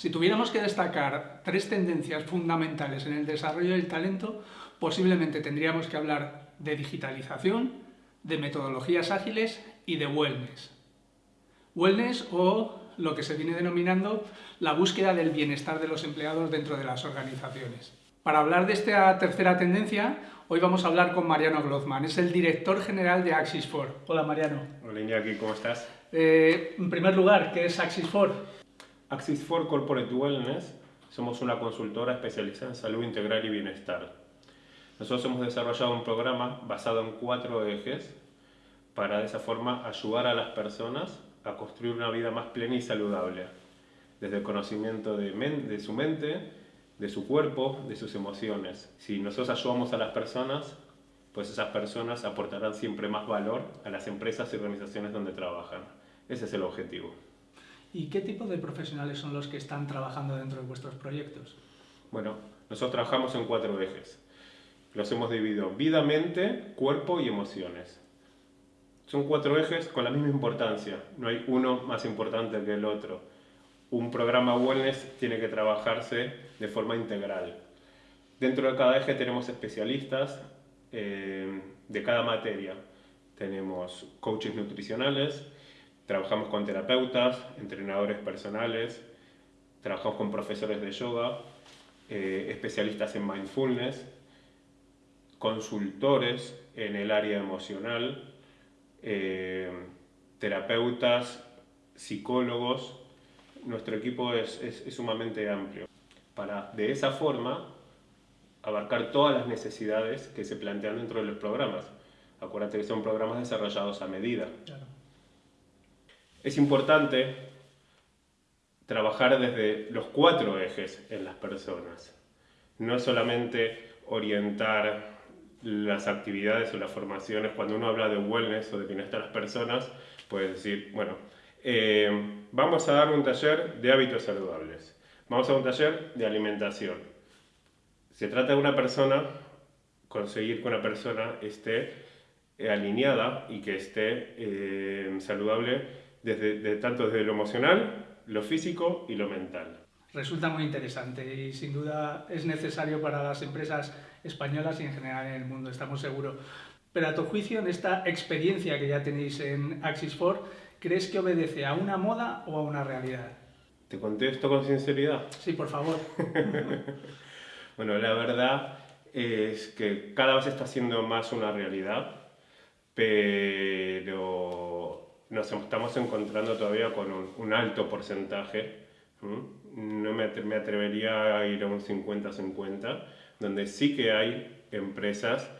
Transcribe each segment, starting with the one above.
Si tuviéramos que destacar tres tendencias fundamentales en el desarrollo del talento, posiblemente tendríamos que hablar de digitalización, de metodologías ágiles y de wellness. Wellness o lo que se viene denominando la búsqueda del bienestar de los empleados dentro de las organizaciones. Para hablar de esta tercera tendencia, hoy vamos a hablar con Mariano Glozman, es el director general de Axis4. Hola Mariano. Hola Iñaki, ¿cómo estás? Eh, en primer lugar, ¿qué es Axis4? Axis4 Corporate Wellness somos una consultora especializada en salud integral y bienestar. Nosotros hemos desarrollado un programa basado en cuatro ejes para de esa forma ayudar a las personas a construir una vida más plena y saludable, desde el conocimiento de, de su mente, de su cuerpo, de sus emociones. Si nosotros ayudamos a las personas, pues esas personas aportarán siempre más valor a las empresas y organizaciones donde trabajan. Ese es el objetivo. ¿Y qué tipo de profesionales son los que están trabajando dentro de vuestros proyectos? Bueno, nosotros trabajamos en cuatro ejes. Los hemos dividido vida, mente, cuerpo y emociones. Son cuatro ejes con la misma importancia, no hay uno más importante que el otro un programa wellness tiene que trabajarse de forma integral. Dentro de cada eje tenemos especialistas eh, de cada materia. Tenemos coaches nutricionales, trabajamos con terapeutas, entrenadores personales, trabajamos con profesores de yoga, eh, especialistas en mindfulness, consultores en el área emocional, eh, terapeutas, psicólogos, nuestro equipo es, sumamente amplio para de esa forma abarcar todas las necesidades que se plantean dentro de los programas. Acuérdate que son programas desarrollados a medida. Es importante trabajar desde los cuatro ejes en las personas. No solamente orientar las actividades o las formaciones. Cuando uno habla de wellness o de bienestar a las personas, puede decir, bueno, eh, vamos a dar un taller de hábitos saludables. Vamos a un taller de alimentación. Se trata de una persona, conseguir que una persona esté eh, alineada y que esté eh, saludable desde, tanto desde lo emocional, lo físico y lo mental. Resulta muy interesante y sin duda es necesario para las empresas españolas y en general en el mundo, estamos seguros. Pero a tu juicio, en esta experiencia que ya tenéis en Axis 4, ¿crees que obedece a una moda o a una realidad? ¿Te contesto con sinceridad? Sí, por favor. bueno, la verdad es que cada vez está siendo más una realidad, pero nos estamos encontrando todavía con un, alto porcentaje. No me, atrevería a ir a un 50-50, donde sí que hay empresas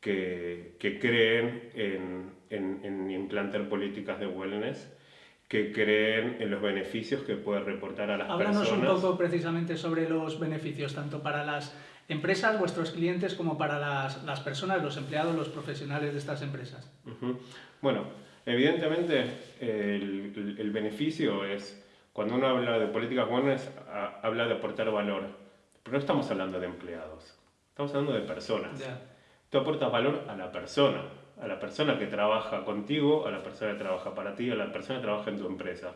que, que creen en, en, implantar políticas de wellness que creen en los beneficios que puede reportar a las personas. Háblanos un poco precisamente sobre los beneficios, tanto para las empresas, vuestros clientes, como para las, las personas, los empleados, los profesionales de estas empresas. Bueno, evidentemente el, el, beneficio es, cuando uno habla de políticas wellness, habla de aportar valor, pero no estamos hablando de empleados, estamos hablando de personas. Tú aportas valor a la persona, a la persona que trabaja contigo, a la persona que trabaja para ti, a la persona que trabaja en tu empresa.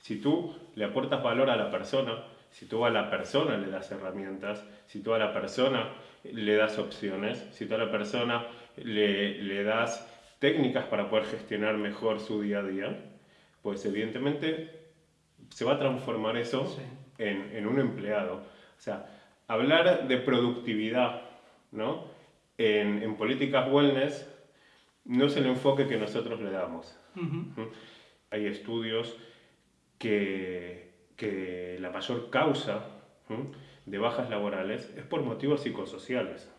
Si tú le aportas valor a la persona, si tú a la persona le das herramientas, si tú a la persona le das opciones, si tú a la persona le, le das técnicas para poder gestionar mejor su día a día, pues evidentemente se va a transformar eso en, en un empleado. O sea, hablar de productividad, ¿no? en, políticas wellness no es el enfoque que nosotros le damos. Hay estudios que, que, la mayor causa de bajas laborales es por motivos psicosociales.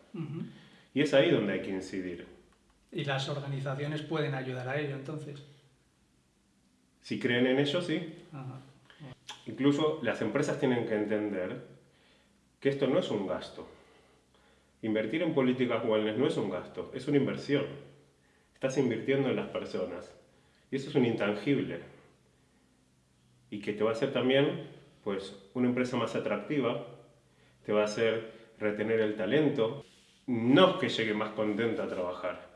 Y es ahí donde hay que incidir. ¿Y las organizaciones pueden ayudar a ello entonces? Si creen en ello, sí. Incluso las empresas tienen que entender que esto no es un gasto. Invertir en políticas wellness no es un gasto, es una inversión. Estás invirtiendo en las personas. Y eso es un intangible. Y que te va a hacer también pues, una empresa más atractiva, te va a hacer retener el talento. No es que llegue más contento a trabajar,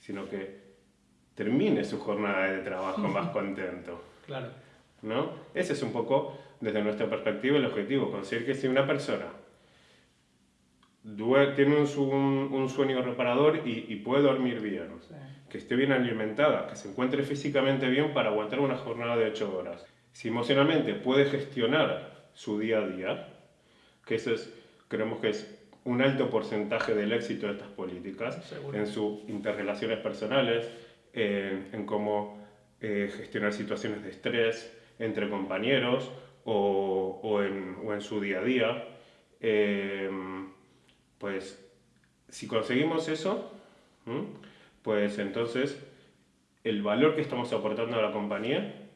sino que termine su jornada de trabajo más contento. Claro. ¿no? Ese es un poco, desde nuestra perspectiva, el objetivo, conseguir que si una persona tiene un, sueño reparador y, puede dormir bien, que esté bien alimentada, que se encuentre físicamente bien para aguantar una jornada de 8 horas. Si emocionalmente puede gestionar su día a día, que eso es, creemos que es un alto porcentaje del éxito de estas políticas, en sus interrelaciones personales, en, cómo eh, gestionar situaciones de estrés entre compañeros o, en, su día a día. Eh, pues si conseguimos eso, pues entonces el valor que estamos aportando a la compañía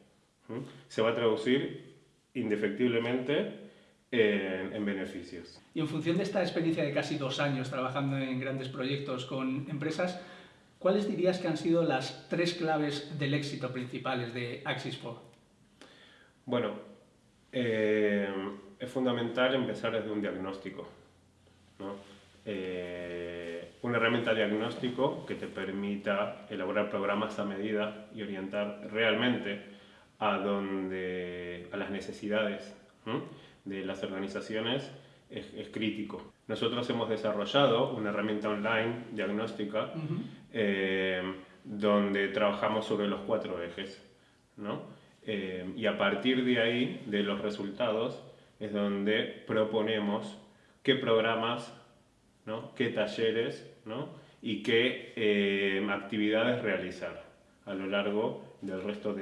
se va a traducir indefectiblemente en, beneficios. Y en función de esta experiencia de casi dos años trabajando en grandes proyectos con empresas, ¿cuáles dirías que han sido las tres claves del éxito principales de Axis 4? Bueno, eh, es fundamental empezar desde un diagnóstico. ¿no? Eh, una herramienta de diagnóstico que te permita elaborar programas a medida y orientar realmente a, donde, a las necesidades de las organizaciones es, crítico. Nosotros hemos desarrollado una herramienta online diagnóstica eh, donde trabajamos sobre los cuatro ejes. ¿no? Eh, y a partir de ahí, de los resultados, es donde proponemos qué programas qué talleres y qué eh, actividades realizar a lo largo del resto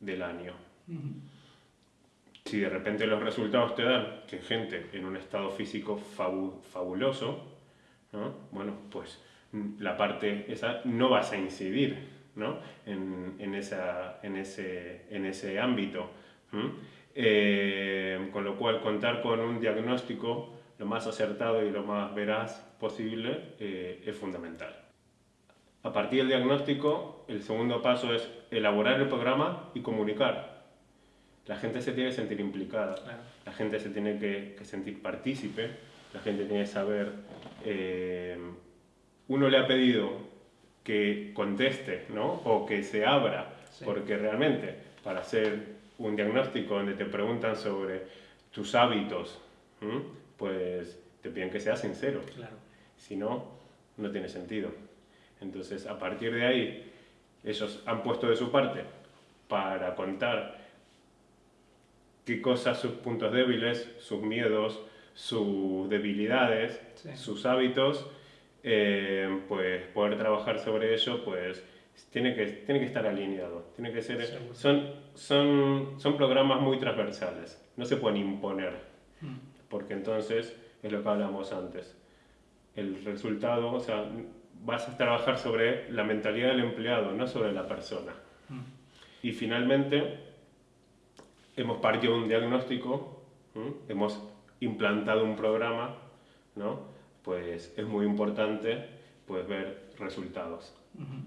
del año. Si de repente los resultados te dan que gente en un estado físico fabuloso, bueno, pues mm, la parte esa no vas a incidir ese, en ese ámbito. Eh, con lo cual contar con un diagnóstico lo más acertado y lo más veraz posible eh, es fundamental. A partir del diagnóstico, el segundo paso es elaborar el programa y comunicar. La gente se tiene que sentir implicada, la gente se tiene que, sentir partícipe, la gente tiene que saber... Eh, uno le ha pedido que conteste ¿no? o que se abra, porque realmente para hacer un diagnóstico donde te preguntan sobre tus hábitos, pues te piden que seas sincero. Claro. Si no, no tiene sentido. Entonces, a partir de ahí, ellos han puesto de su parte para contar qué cosas, sus puntos débiles, sus miedos, sus debilidades, sus hábitos, eh, pues poder trabajar sobre ello, pues tiene que, tiene que estar alineado. Tiene que ser, son, son, son programas muy transversales, no se pueden imponer. Mm porque entonces es lo que hablamos antes. El resultado, o sea, vas a trabajar sobre la mentalidad del empleado, no sobre la persona. Mm. Y finalmente, hemos partido un diagnóstico, hemos implantado un programa, ¿no? pues es muy importante pues, ver resultados,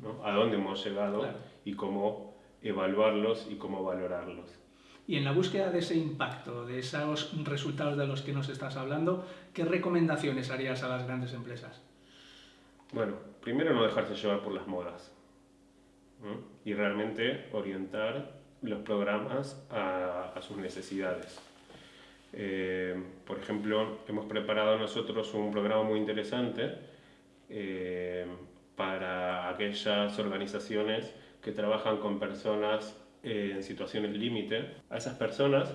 ¿no? a dónde hemos llegado y cómo evaluarlos y cómo valorarlos. Y en la búsqueda de ese impacto, de esos resultados de los que nos estás hablando, ¿qué recomendaciones harías a las grandes empresas? Bueno, primero no dejarse llevar por las modas y realmente orientar los programas a, sus necesidades. Eh, por ejemplo, hemos preparado nosotros un programa muy interesante eh, para aquellas organizaciones que trabajan con personas en situaciones límite, a esas personas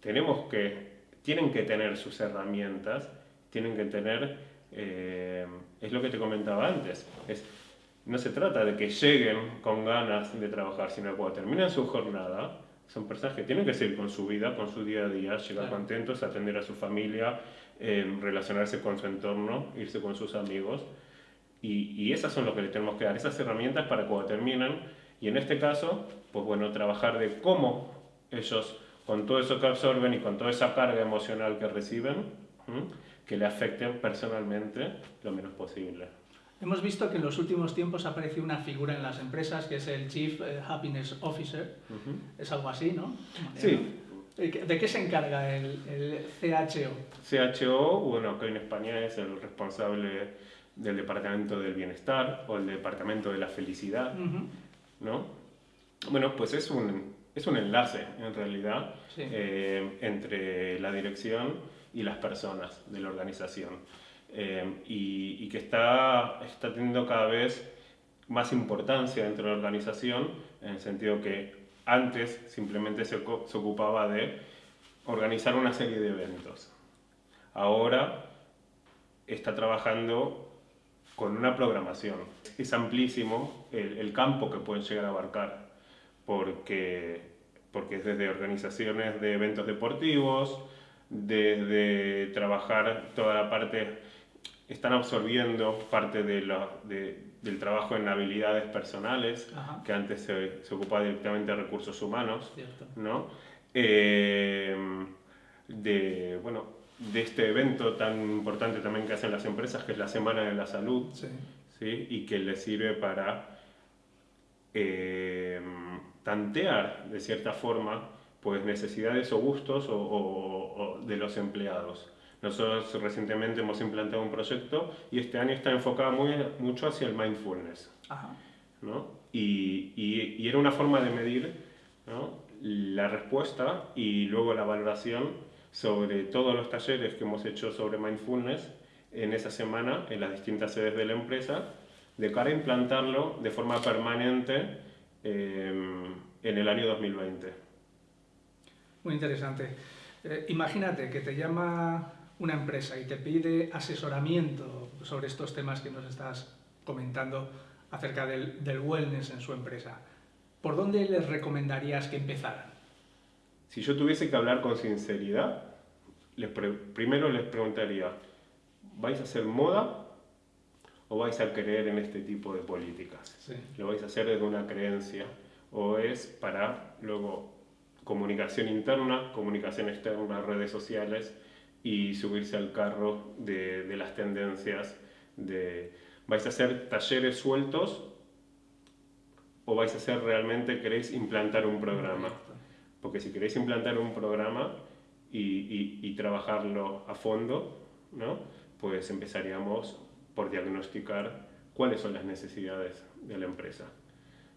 tenemos que, tienen que tener sus herramientas, tienen que tener, eh, es lo que te comentaba antes, es, no se trata de que lleguen con ganas de trabajar, sino que cuando terminan su jornada, son personas que tienen que seguir con su vida, con su día a día, llegar contentos, atender a su familia, eh, relacionarse con su entorno, irse con sus amigos. Y, y esas son lo que les tenemos que dar, esas herramientas para cuando terminan y en este caso, pues bueno, trabajar de cómo ellos, con todo eso que absorben y con toda esa carga emocional que reciben, que le afecten personalmente lo menos posible. Hemos visto que en los últimos tiempos ha aparecido una figura en las empresas que es el Chief eh, Happiness Officer. Es algo así, ¿no? Sí. ¿De qué se encarga el, el, CHO? CHO, bueno, que en España es el responsable del Departamento del Bienestar o el Departamento de la Felicidad. ¿no? Bueno, pues es un, es un enlace en realidad eh, entre la dirección y las personas de la organización eh, y, que está, está teniendo cada vez más importancia dentro de la organización en el sentido que antes simplemente se, se ocupaba de organizar una serie de eventos. Ahora está trabajando con una programación. Es amplísimo el, el campo que pueden llegar a abarcar porque, porque desde organizaciones de eventos deportivos, desde trabajar toda la parte, están absorbiendo parte de del trabajo en habilidades personales, que antes se, se, ocupaba directamente de recursos humanos, ¿no? Eh, de, bueno, de este evento tan importante también que hacen las empresas, que es la Semana de la Salud, sí. y que les sirve para eh, tantear de cierta forma pues necesidades o gustos o, de los empleados. Nosotros recientemente hemos implantado un proyecto y este año está enfocado muy, mucho hacia el mindfulness. ¿no? Y, y, era una forma de medir ¿no? la respuesta y luego la valoración sobre todos los talleres que hemos hecho sobre mindfulness en esa semana en las distintas sedes de la empresa, de cara a implantarlo de forma permanente Em, en el año 2020. Muy interesante. Eh, imagínate que te llama una empresa y te pide asesoramiento sobre estos temas que nos estás comentando acerca del, del wellness en su empresa. ¿Por dónde les recomendarías que empezaran? Si yo tuviese que hablar con sinceridad, les primero les preguntaría, ¿vais a hacer moda o vais a creer en este tipo de políticas. Lo vais a hacer desde una creencia o es para luego comunicación interna, comunicación externa, redes sociales y subirse al carro de, de las tendencias de vais a hacer talleres sueltos o vais a hacer realmente queréis implantar un programa. Porque si queréis implantar un programa y, y, y trabajarlo a fondo, ¿no? pues empezaríamos por diagnosticar cuáles son las necesidades de la empresa.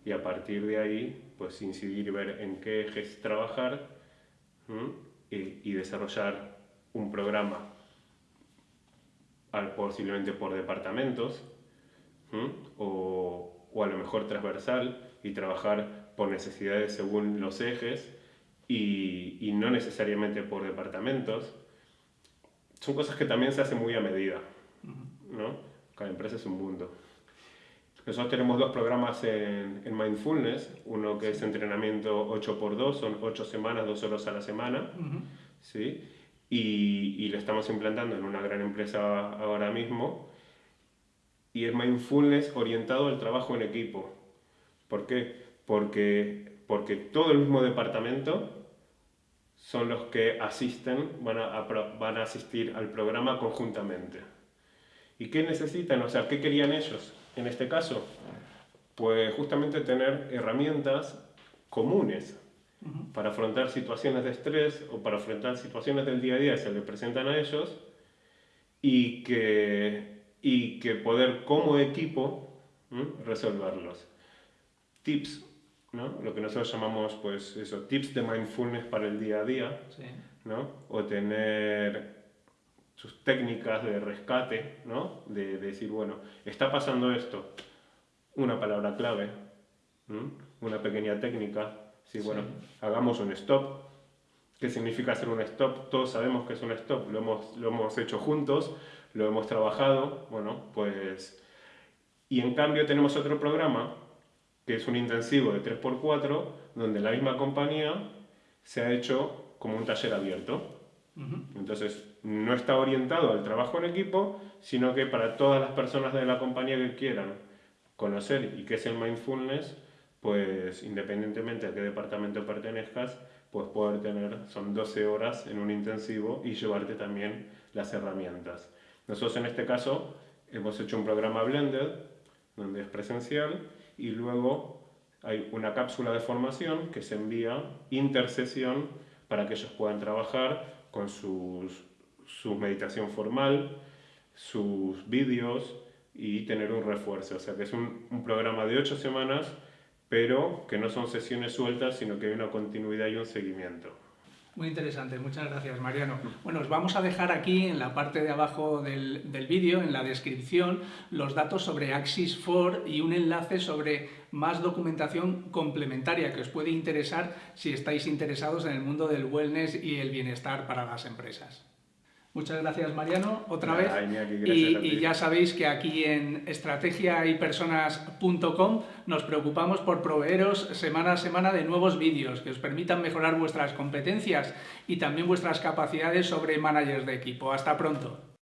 Y a partir de ahí, pues incidir y ver en qué ejes trabajar y, desarrollar un programa, posiblemente por departamentos, o, o, a lo mejor transversal, y trabajar por necesidades según los ejes y, y no necesariamente por departamentos. Son cosas que también se hacen muy a medida. ¿no? Cada empresa es un mundo. Nosotros tenemos dos programas en, Mindfulness, uno que es entrenamiento 8x2, son 8 semanas, 2 horas a la semana, ¿sí? Y, y, lo estamos implantando en una gran empresa ahora mismo, y es Mindfulness orientado al trabajo en equipo. ¿Por qué? Porque, porque todo el mismo departamento son los que asisten, van a, van a asistir al programa conjuntamente. ¿Y qué necesitan? O sea, ¿qué querían ellos en este caso? Pues justamente tener herramientas comunes para afrontar situaciones de estrés o para afrontar situaciones del día a día que se les presentan a ellos y que, y que poder como equipo resolverlos. Tips, ¿no? lo que nosotros llamamos pues eso, tips de mindfulness para el día a día, ¿no? o tener sus técnicas de rescate, ¿no? De, decir, bueno, está pasando esto, una palabra clave, una pequeña técnica, sí, bueno, hagamos un stop. ¿Qué significa hacer un stop? Todos sabemos que es un stop, lo hemos, lo hemos hecho juntos, lo hemos trabajado, bueno, pues... Y en cambio tenemos otro programa, que es un intensivo de 3x4, donde la misma compañía se ha hecho como un taller abierto. Entonces, no está orientado al trabajo en equipo, sino que para todas las personas de la compañía que quieran conocer y qué es el mindfulness, pues independientemente a qué departamento pertenezcas, pues poder tener, son 12 horas en un intensivo y llevarte también las herramientas. Nosotros en este caso hemos hecho un programa blended, donde es presencial, y luego hay una cápsula de formación que se envía intersesión para que ellos puedan trabajar con sus, su meditación formal, sus vídeos y tener un refuerzo. O sea que es un, un programa de ocho semanas pero que no son sesiones sueltas, sino que hay una continuidad y un seguimiento. Muy interesante, muchas gracias Mariano. Bueno, os vamos a dejar aquí en la parte de abajo del, vídeo, en la descripción, los datos sobre Axis 4 y un enlace sobre más documentación complementaria que os puede interesar si estáis interesados en el mundo del wellness y el bienestar para las empresas. Muchas gracias Mariano, otra vez. y, ya sabéis que aquí en estrategiaypersonas.com nos preocupamos por proveeros semana a semana de nuevos vídeos que os permitan mejorar vuestras competencias y también vuestras capacidades sobre managers de equipo. Hasta pronto.